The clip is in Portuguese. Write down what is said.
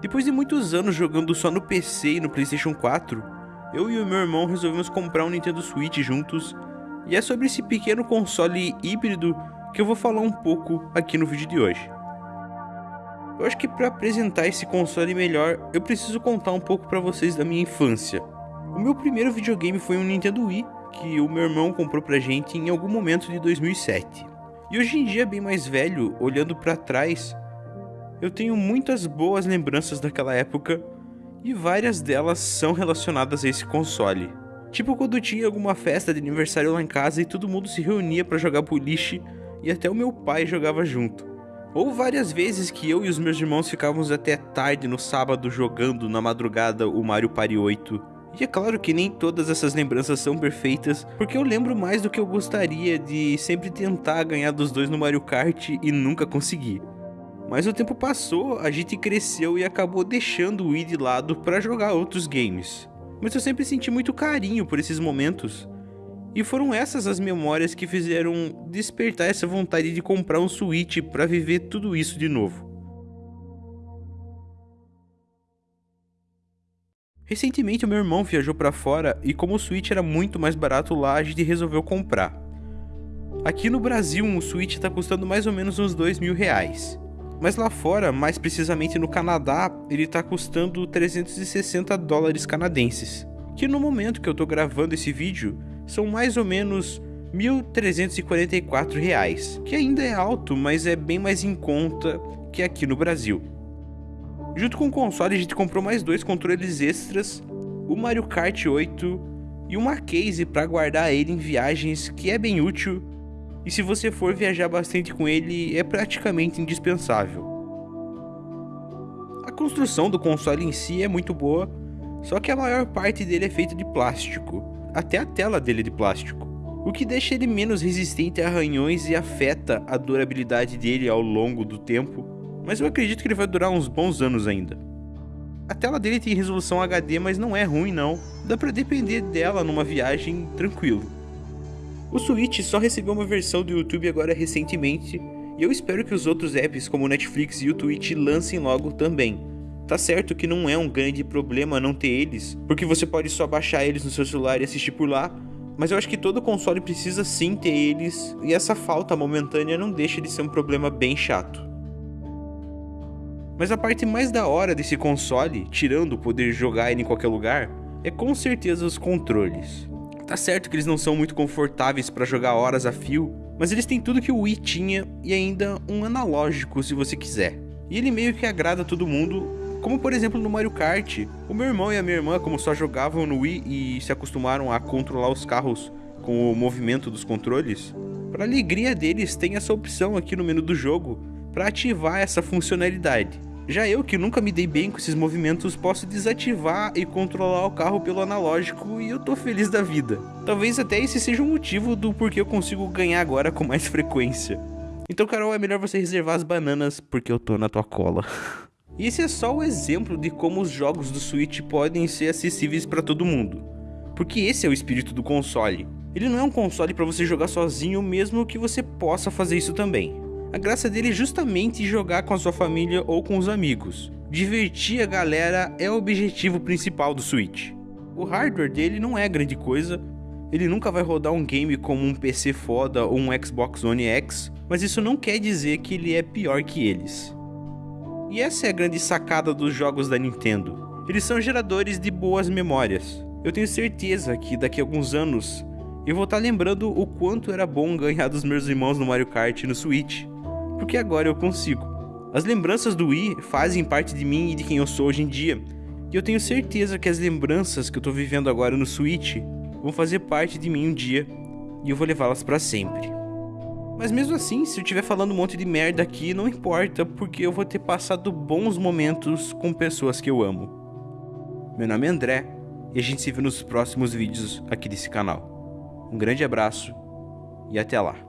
Depois de muitos anos jogando só no PC e no PlayStation 4, eu e o meu irmão resolvemos comprar um Nintendo Switch juntos, e é sobre esse pequeno console híbrido que eu vou falar um pouco aqui no vídeo de hoje. Eu acho que para apresentar esse console melhor, eu preciso contar um pouco para vocês da minha infância. O meu primeiro videogame foi um Nintendo Wii, que o meu irmão comprou pra gente em algum momento de 2007. E hoje em dia, bem mais velho, olhando para trás, eu tenho muitas boas lembranças daquela época e várias delas são relacionadas a esse console. Tipo quando tinha alguma festa de aniversário lá em casa e todo mundo se reunia para jogar boliche e até o meu pai jogava junto. Ou várias vezes que eu e os meus irmãos ficávamos até tarde no sábado jogando na madrugada o Mario Party 8. E é claro que nem todas essas lembranças são perfeitas, porque eu lembro mais do que eu gostaria de sempre tentar ganhar dos dois no Mario Kart e nunca conseguir. Mas o tempo passou, a gente cresceu e acabou deixando o Wii de lado para jogar outros games. Mas eu sempre senti muito carinho por esses momentos, e foram essas as memórias que fizeram despertar essa vontade de comprar um Switch para viver tudo isso de novo. Recentemente o meu irmão viajou para fora e como o Switch era muito mais barato lá, a gente resolveu comprar. Aqui no Brasil, um Switch está custando mais ou menos uns dois mil reais. Mas lá fora, mais precisamente no Canadá, ele está custando 360 dólares canadenses. Que no momento que eu estou gravando esse vídeo, são mais ou menos R$ 1.344, que ainda é alto, mas é bem mais em conta que aqui no Brasil. Junto com o console, a gente comprou mais dois controles extras, o Mario Kart 8 e uma case para guardar ele em viagens, que é bem útil, e se você for viajar bastante com ele, é praticamente indispensável. A construção do console em si é muito boa, só que a maior parte dele é feita de plástico, até a tela dele é de plástico, o que deixa ele menos resistente a arranhões e afeta a durabilidade dele ao longo do tempo, mas eu acredito que ele vai durar uns bons anos ainda. A tela dele tem resolução HD, mas não é ruim não, dá pra depender dela numa viagem tranquilo. O Switch só recebeu uma versão do YouTube agora recentemente, e eu espero que os outros apps como Netflix e o Twitch lancem logo também, Tá certo que não é um grande problema não ter eles, porque você pode só baixar eles no seu celular e assistir por lá, mas eu acho que todo console precisa sim ter eles, e essa falta momentânea não deixa de ser um problema bem chato. Mas a parte mais da hora desse console, tirando o poder jogar ele em qualquer lugar, é com certeza os controles. Tá certo que eles não são muito confortáveis para jogar horas a fio, mas eles têm tudo que o Wii tinha e ainda um analógico se você quiser. E ele meio que agrada todo mundo, como por exemplo no Mario Kart, o meu irmão e a minha irmã, como só jogavam no Wii e se acostumaram a controlar os carros com o movimento dos controles, para alegria deles tem essa opção aqui no menu do jogo para ativar essa funcionalidade. Já eu, que nunca me dei bem com esses movimentos, posso desativar e controlar o carro pelo analógico e eu tô feliz da vida. Talvez até esse seja o motivo do porquê eu consigo ganhar agora com mais frequência. Então, Carol, é melhor você reservar as bananas porque eu tô na tua cola. E esse é só o exemplo de como os jogos do Switch podem ser acessíveis para todo mundo. Porque esse é o espírito do console. Ele não é um console para você jogar sozinho, mesmo que você possa fazer isso também. A graça dele é justamente jogar com a sua família ou com os amigos. Divertir a galera é o objetivo principal do Switch. O hardware dele não é grande coisa, ele nunca vai rodar um game como um PC foda ou um Xbox One X, mas isso não quer dizer que ele é pior que eles. E essa é a grande sacada dos jogos da Nintendo. Eles são geradores de boas memórias. Eu tenho certeza que daqui a alguns anos eu vou estar lembrando o quanto era bom ganhar dos meus irmãos no Mario Kart no Switch, porque agora eu consigo. As lembranças do Wii fazem parte de mim e de quem eu sou hoje em dia, e eu tenho certeza que as lembranças que eu tô vivendo agora no Switch vão fazer parte de mim um dia, e eu vou levá-las para sempre. Mas mesmo assim, se eu estiver falando um monte de merda aqui, não importa, porque eu vou ter passado bons momentos com pessoas que eu amo. Meu nome é André, e a gente se vê nos próximos vídeos aqui desse canal. Um grande abraço e até lá.